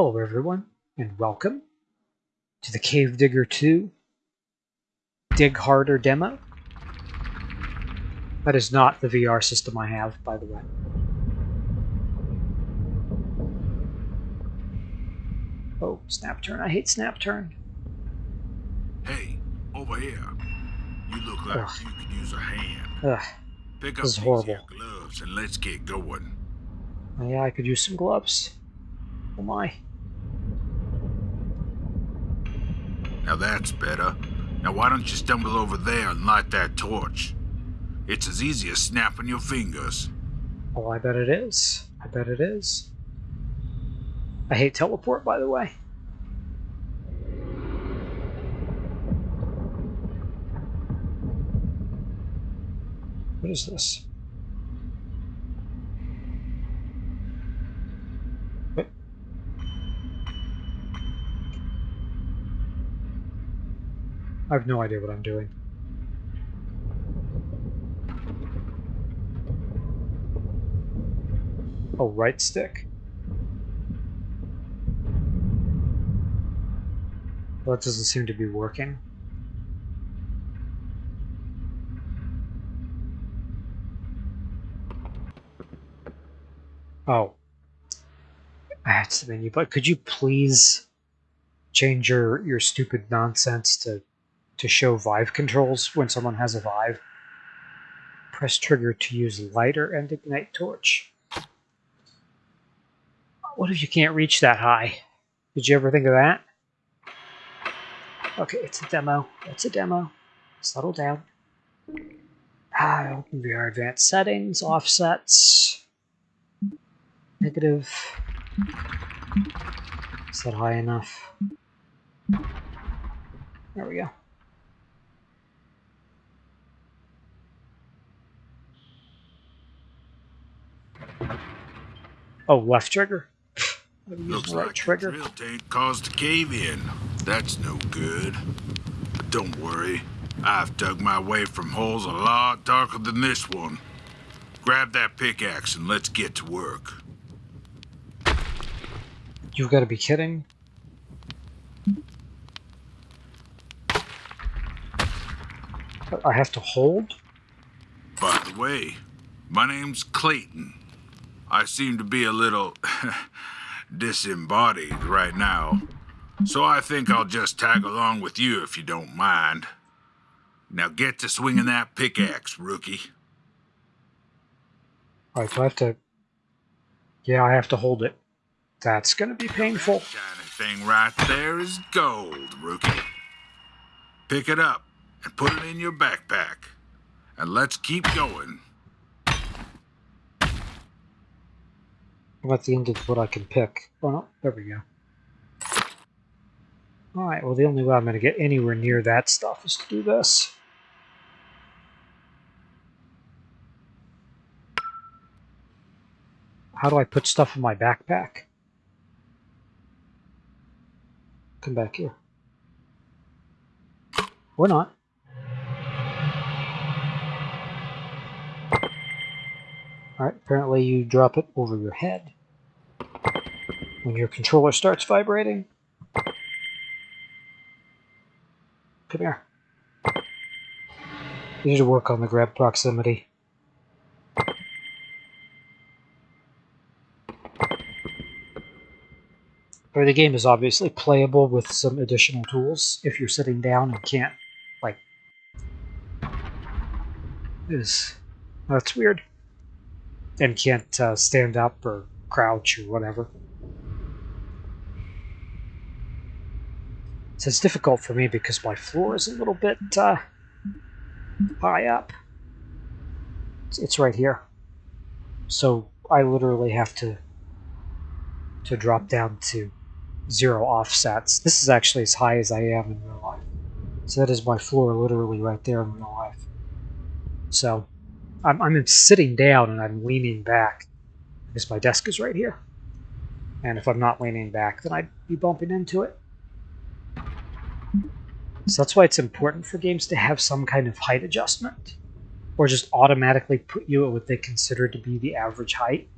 Hello everyone, and welcome to the Cave Digger 2 Dig Harder demo. That is not the VR system I have, by the way. Oh, snap turn. I hate snap turn. Hey, over here. You look like Ugh. you could use a hand. Ugh. Pick up This is horrible. gloves and let's get going. Oh, yeah, I could use some gloves. Oh my. Now that's better. Now why don't you stumble over there and light that torch? It's as easy as snapping your fingers. Oh, I bet it is. I bet it is. I hate teleport, by the way. What is this? I have no idea what I'm doing. Oh, right stick. Well, that doesn't seem to be working. Oh. That's the menu, but could you please change your, your stupid nonsense to, to show Vive controls when someone has a Vive? Press trigger to use lighter and ignite torch. What if you can't reach that high? Did you ever think of that? Okay, it's a demo. It's a demo. Settle down. Ah, open VR advanced settings, offsets, negative. Is that high enough? There we go. Oh, left trigger. Looks right like the trigger. drill tank caused a cave in. That's no good. But don't worry. I've dug my way from holes a lot darker than this one. Grab that pickaxe and let's get to work. You've got to be kidding. I have to hold? By the way, my name's Clayton. I seem to be a little disembodied right now. So I think I'll just tag along with you if you don't mind. Now get to swinging that pickaxe, rookie. Alright, do I have to... Yeah, I have to hold it. That's gonna be painful. That shiny thing right there is gold, rookie. Pick it up and put it in your backpack. And let's keep going. At the end of what I can pick. Oh no, there we go. Alright, well the only way I'm gonna get anywhere near that stuff is to do this. How do I put stuff in my backpack? Come back here. Or not. Alright, apparently you drop it over your head. When your controller starts vibrating. Come here. You need to work on the grab proximity. Or the game is obviously playable with some additional tools if you're sitting down and can't, like... Is That's weird and can't uh, stand up or crouch or whatever. So it's difficult for me because my floor is a little bit uh, high up. It's, right here, so I literally have to to drop down to zero offsets. This is actually as high as I am in real life. So that is my floor literally right there in real life. So I'm, I'm sitting down and I'm leaning back because my desk is right here. And if I'm not leaning back, then I'd be bumping into it. So that's why it's important for games to have some kind of height adjustment. Or just automatically put you at what they consider to be the average height.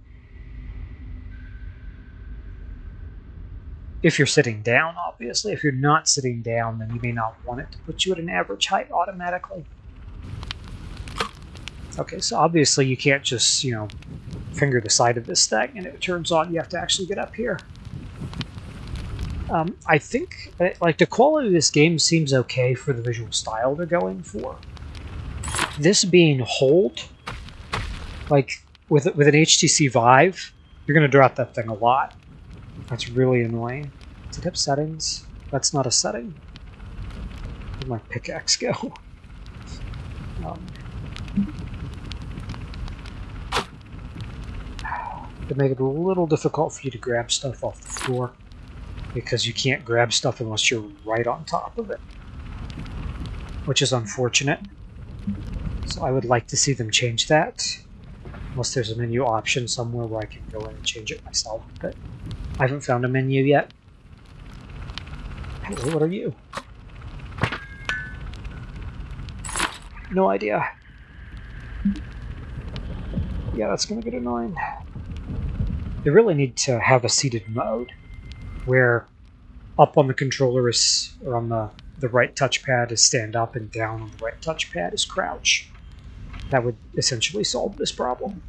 if you're sitting down, obviously. If you're not sitting down, then you may not want it to put you at an average height automatically. Okay, so obviously you can't just, you know, finger the side of this thing and it turns on. You have to actually get up here. Um, I think, uh, like, the quality of this game seems okay for the visual style they're going for. This being hold, like, with, with an HTC Vive, you're to drop that thing a lot. That's really annoying. Did it have settings? That's not a setting. Where'd my pickaxe go? Um, to make it a little difficult for you to grab stuff off the floor because you can't grab stuff unless you're right on top of it, which is unfortunate. So I would like to see them change that, unless there's a menu option somewhere where I can go in and change it myself, but I haven't found a menu yet. Hello, what are you? No idea. Yeah, that's gonna get annoying. They really need to have a seated mode where up on the controller is, or on the, the right touchpad is stand up and down on the right touchpad is crouch. That would essentially solve this problem.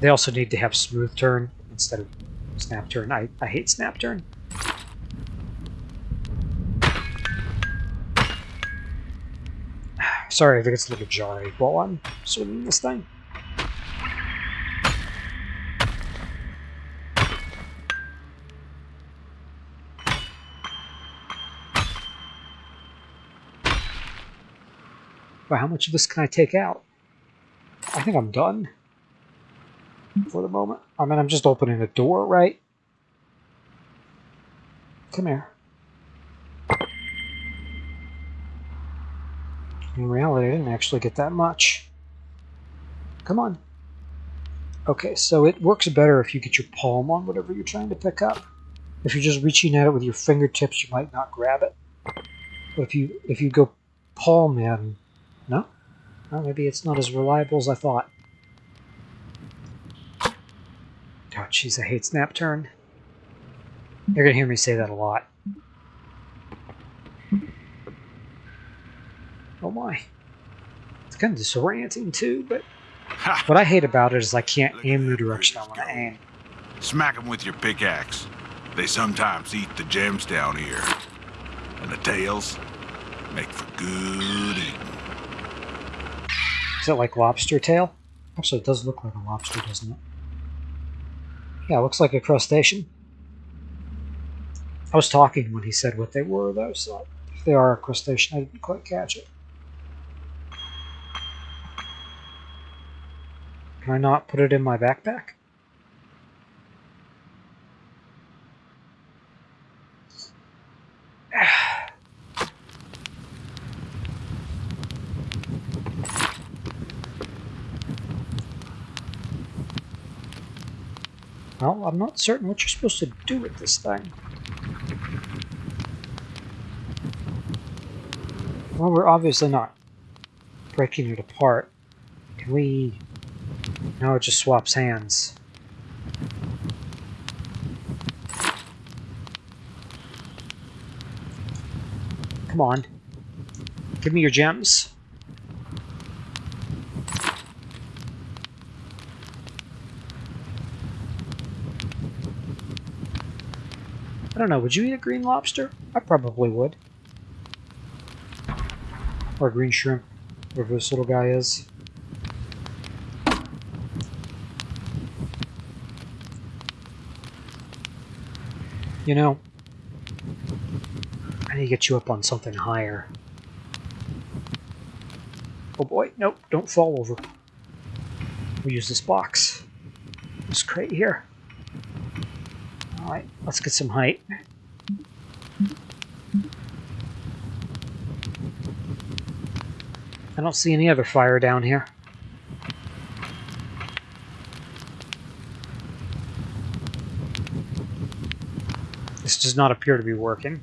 They also need to have smooth turn instead of snap turn. I, I hate snap turn. Sorry if it gets a little jarring while I'm swinging this thing. But how much of this can I take out? I think I'm done for the moment. I mean, I'm just opening the door, right? Come here. In reality, I didn't actually get that much. Come on. Okay, so it works better if you get your palm on whatever you're trying to pick up. If you're just reaching at it with your fingertips, you might not grab it. But if you if you go palm in, no? Well, maybe it's not as reliable as I thought. Oh, jeez, I hate snap turn. You're gonna hear me say that a lot. Oh my. It's kind of disorienting too, but Ha! what I hate about it is I can't Look aim the direction I want to aim. Smack 'em with your pickaxe. They sometimes eat the gems down here. And the tails make for good eating. It like lobster tail? Actually, it does look like a lobster, doesn't it? Yeah, it looks like a crustacean. I was talking when he said what they were, though, so if they are a crustacean, I didn't quite catch it. Can I not put it in my backpack? Well, I'm not certain what you're supposed to do with this thing. Well, we're obviously not breaking it apart. Can we... No, it just swaps hands. Come on. Give me your gems. I don't know, would you eat a green lobster? I probably would. Or a green shrimp, whatever this little guy is. You know, I need to get you up on something higher. Oh boy, nope, don't fall over. We'll use this box. This crate here. Alright, let's get some height. I don't see any other fire down here. This does not appear to be working.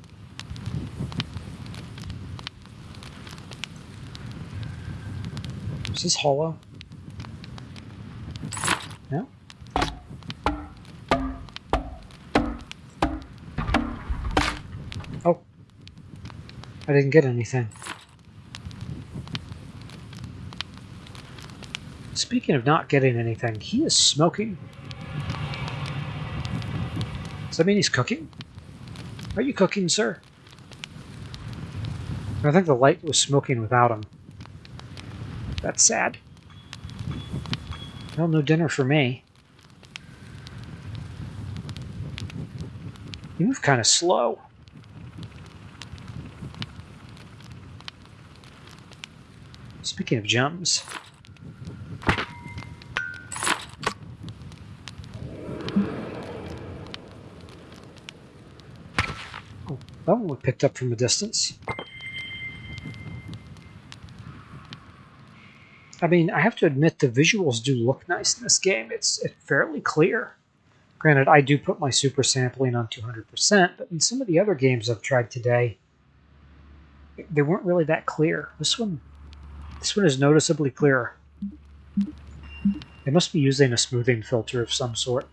Is this hollow? I didn't get anything. Speaking of not getting anything, he is smoking. Does that mean he's cooking? Are you cooking, sir? I think the light was smoking without him. That's sad. Well, no dinner for me. You move kind of slow. Speaking of gems. Oh, that one we picked up from a distance. I mean, I have to admit the visuals do look nice in this game. It's, it's fairly clear. Granted, I do put my super sampling on 200%, but in some of the other games I've tried today, they weren't really that clear. This one, this one is noticeably clearer. They must be using a smoothing filter of some sort.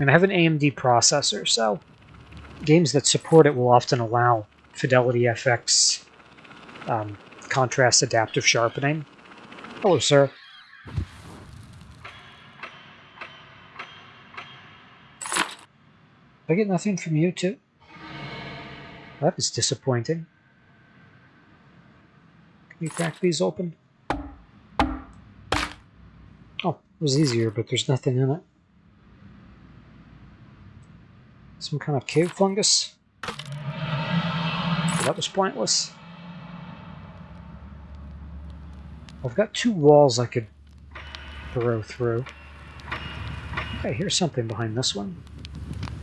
And I have an AMD processor, so games that support it will often allow Fidelity FX um, contrast adaptive sharpening. Hello, sir. I get nothing from you, too? That is disappointing. Can you crack these open? Oh, it was easier, but there's nothing in it. Some kind of cave fungus? That was pointless. I've got two walls I could throw through. Okay, here's something behind this one.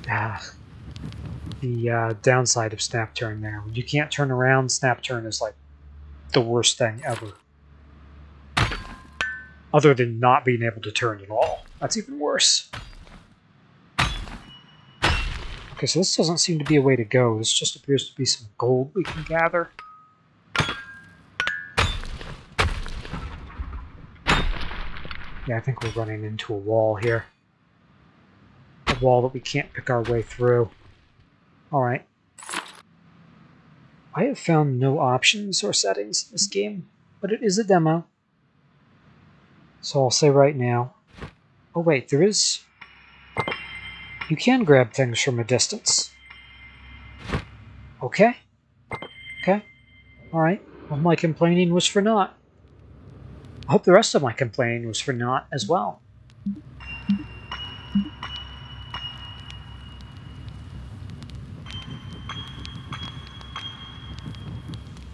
Ah, the uh, downside of snap turn there. When you can't turn around, snap turn is like the worst thing ever. Other than not being able to turn at all. That's even worse. Okay, so this doesn't seem to be a way to go. This just appears to be some gold we can gather. Yeah, I think we're running into a wall here. A wall that we can't pick our way through. Alright. I have found no options or settings in this game, but it is a demo. So I'll say right now... Oh wait, there is... You can grab things from a distance. Okay. Okay. Alright. Well, my complaining was for naught. I hope the rest of my complaining was for naught as well.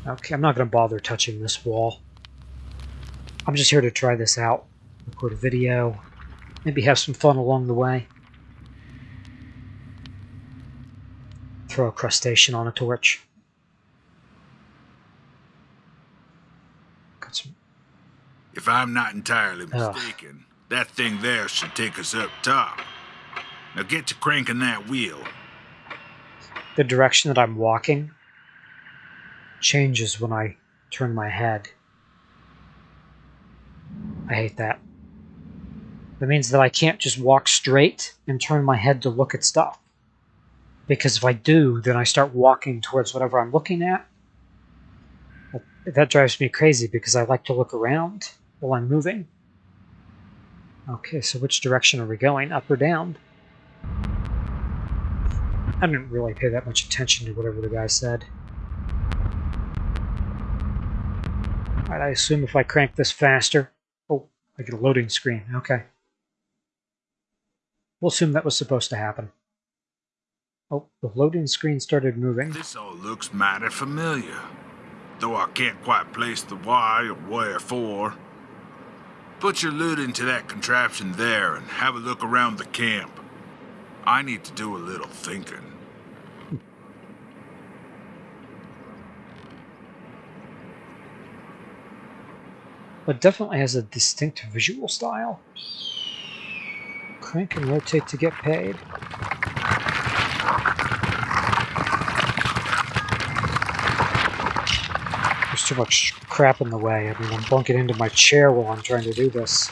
Okay, I'm not going to bother touching this wall. I'm just here to try this out, record a video, maybe have some fun along the way. Throw a crustacean on a torch. Got some If I'm not entirely mistaken, that thing there should take us up top. Now get to cranking that wheel. the direction that I'm walking changes when I turn my head. I hate that. That means that I can't just walk straight and turn my head to look at stuff. Because if I do, then I start walking towards whatever I'm looking at. That, drives me crazy because I like to look around while I'm moving. Okay, so which direction are we going? Up or down? I didn't really pay that much attention to whatever the guy said. Alright, I assume if I crank this faster... Oh, I get a loading screen. Okay. We'll assume that was supposed to happen. Oh, the loading screen started moving. This all looks mighty familiar, though I can't quite place the why or wherefore. Put your loot into that contraption there and have a look around the camp. I need to do a little thinking. But definitely has a distinct visual style. Crank and rotate to get paid. There's too much crap in the way. I mean, I'm bunking into my chair while I'm trying to do this.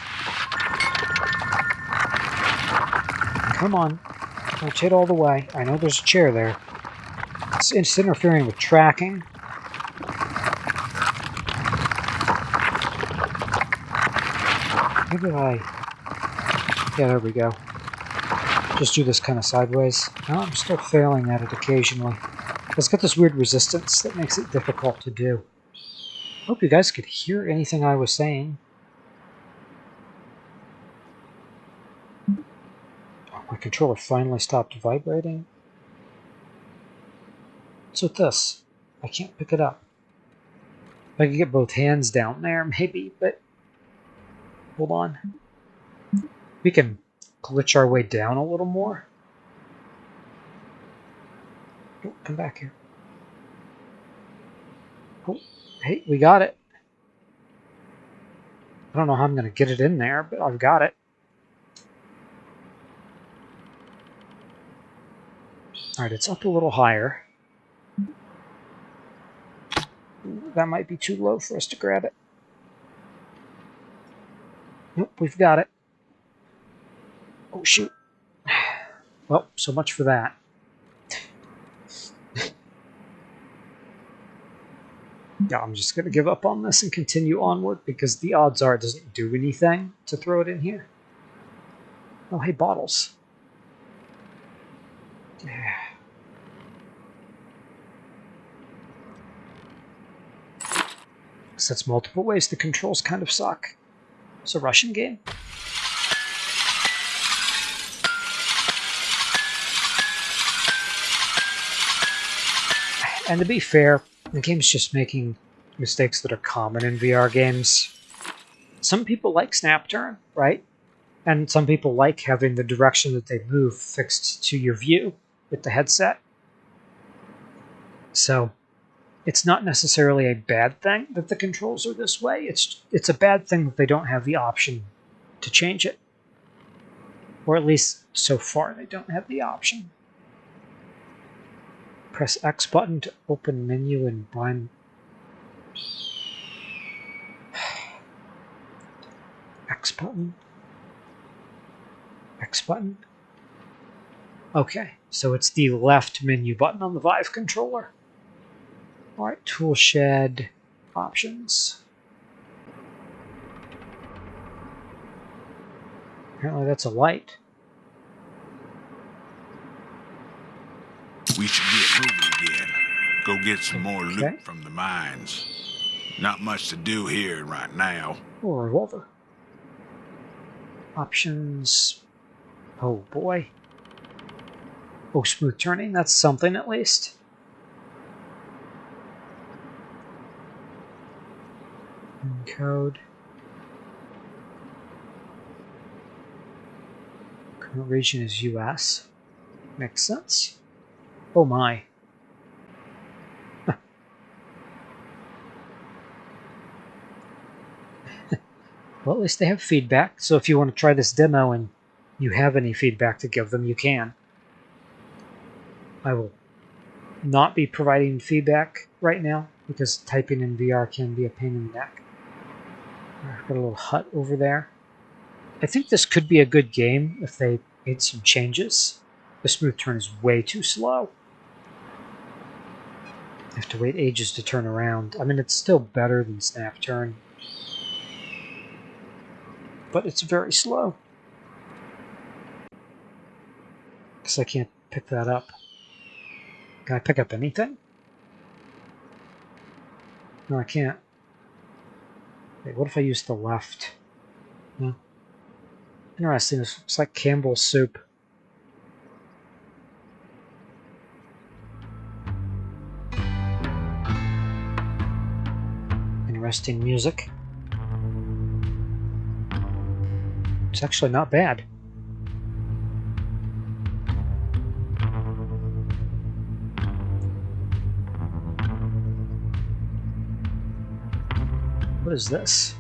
Come on. Rotate all the way. I know there's a chair there. it's, it's interfering with tracking. Maybe I... Yeah, there we go. Just do this kind of sideways. No, I'm still failing at it occasionally. It's got this weird resistance that makes it difficult to do. Hope you guys could hear anything I was saying. Oh, my controller finally stopped vibrating. What's with this? I can't pick it up. I could get both hands down there, maybe, but... Hold on. We can glitch our way down a little more. Oh, come back here. Oh, hey, we got it. I don't know how I'm going to get it in there, but I've got it. Alright, it's up a little higher. That might be too low for us to grab it. We've got it. Oh, shoot. Well, so much for that. yeah, I'm just going to give up on this and continue onward because the odds are it doesn't do anything to throw it in here. Oh, hey, bottles. Yeah. So that's multiple ways the controls kind of suck. It's a Russian game. And to be fair, the game's just making mistakes that are common in VR games. Some people like snap turn, right? And some people like having the direction that they move fixed to your view with the headset. So it's not necessarily a bad thing that the controls are this way. It's it's a bad thing that they don't have the option to change it. Or at least so far they don't have the option. Press X button to open menu and blind X button. X button. Okay, so it's the left menu button on the Vive controller. All right, tool shed options. Apparently that's a light. We should get moving again. Go get some more Okay. loot from the mines. Not much to do here right now. A revolver. Options. Oh boy. Oh, smooth turning. That's something at least. Code. Current region is US. Makes sense. Oh my. Well, at least they have feedback. So if you want to try this demo and you have any feedback to give them, you can. I will not be providing feedback right now because typing in VR can be a pain in the neck. Got a little hut over there. I think this could be a good game if they made some changes. The smooth turn is way too slow. I have to wait ages to turn around. I mean, it's still better than snap turn, but it's very slow. Because I can't pick that up. Can I pick up anything? No, I can't. Wait, what if I use the left? No. Interesting. This looks like Campbell's soup. Interesting music. It's actually not bad. is this?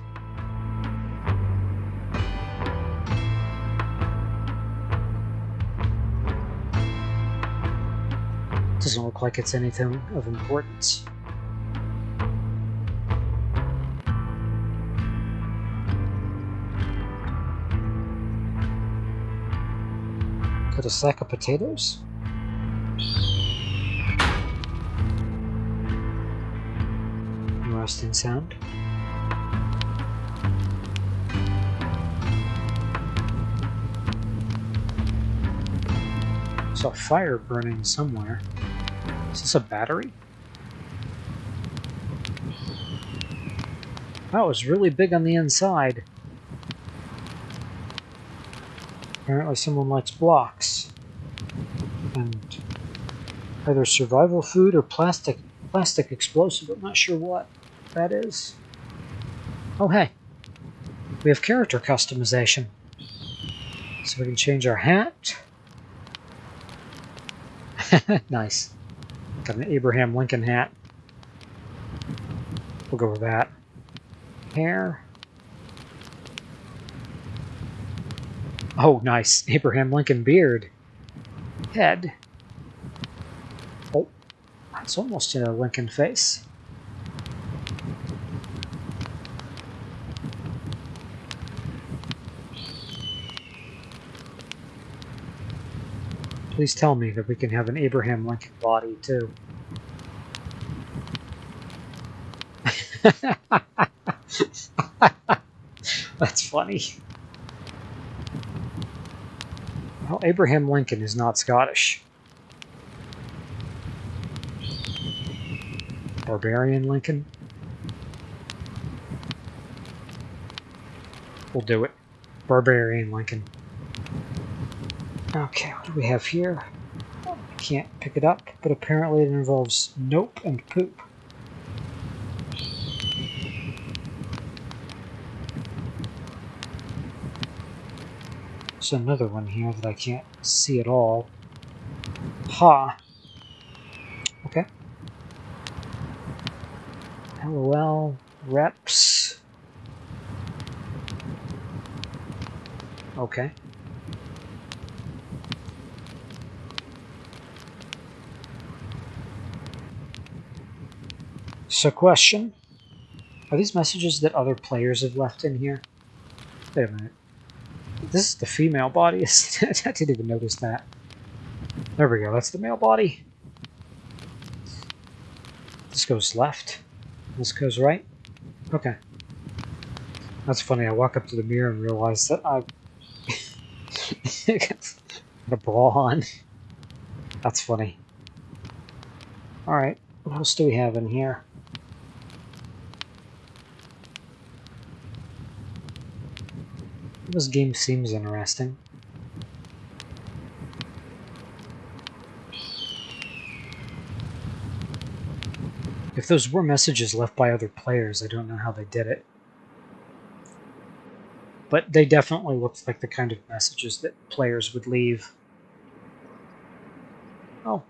Doesn't look like it's anything of importance. Got a sack of potatoes? Rusting sound. Saw fire burning somewhere. Is this a battery? That was really big on the inside. Apparently someone likes blocks. And either survival food or plastic plastic explosive. I'm not sure what that is. Oh hey. We have character customization. So we can change our hat. nice. Got an Abraham Lincoln hat. We'll go with that. Hair. Oh, nice. Abraham Lincoln beard. Head. Oh, that's almost a Lincoln face. Please tell me that we can have an Abraham Lincoln body, too. That's funny. Well, Abraham Lincoln is not Scottish. Barbarian Lincoln? We'll do it. Barbarian Lincoln. Okay, what do we have here? Can't pick it up, but apparently it involves nope and poop. There's another one here that I can't see at all. Ha! Okay. LOL, reps. Okay. So question, are these messages that other players have left in here? Wait a minute. This is the female body. I didn't even notice that. There we go, that's the male body. This goes left. This goes right. Okay. That's funny, I walk up to the mirror and realize that I've got a bra on. That's funny. Alright, what else do we have in here? This game seems interesting. If those were messages left by other players, I don't know how they did it. But they definitely looked like the kind of messages that players would leave. Oh.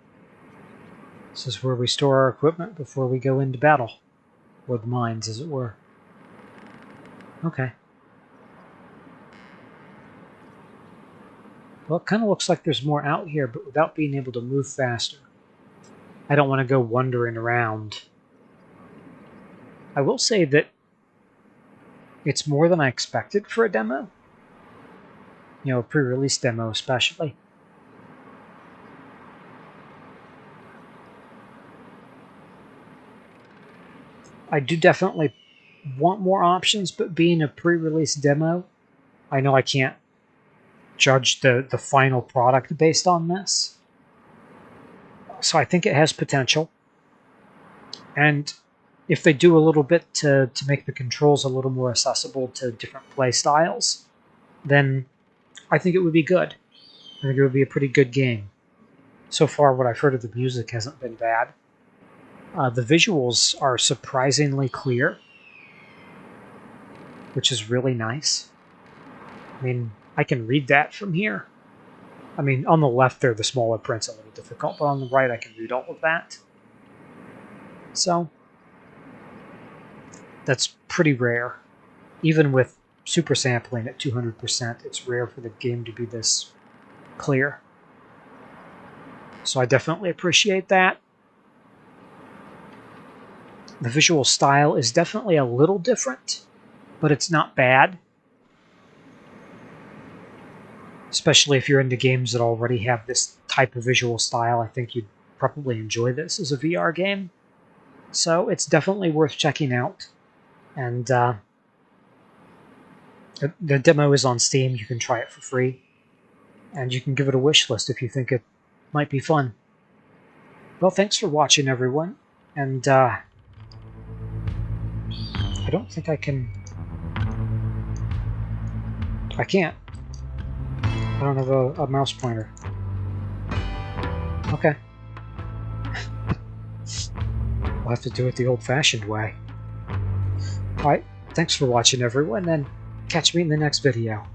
This is where we store our equipment before we go into battle. Or the mines, as it were. Okay. Well, it kind of looks like there's more out here, but without being able to move faster. I don't want to go wandering around. I will say that it's more than I expected for a demo. You know, a pre-release demo especially. I do definitely want more options, but being a pre-release demo, I know I can't judge the, the final product based on this. So I think it has potential. And if they do a little bit to, to make the controls a little more accessible to different play styles, then I think it would be good. I think it would be a pretty good game. So far, what I've heard of the music hasn't been bad. Uh, the visuals are surprisingly clear, which is really nice. I mean, I can read that from here. I mean, on the left there, the smaller print's a little difficult, but on the right, I can read all of that. So, that's pretty rare. Even with super sampling at 200%, it's rare for the game to be this clear. So I definitely appreciate that. The visual style is definitely a little different, but it's not bad especially if you're into games that already have this type of visual style. I think you'd probably enjoy this as a VR game. So it's definitely worth checking out. And uh, the, the demo is on Steam. You can try it for free. And you can give it a wish list if you think it might be fun. Well, thanks for watching, everyone. And uh, I don't think I can... I can't. I don't have a, a mouse pointer. Okay. we'll have to do it the old-fashioned way. Alright, thanks for watching everyone, and catch me in the next video.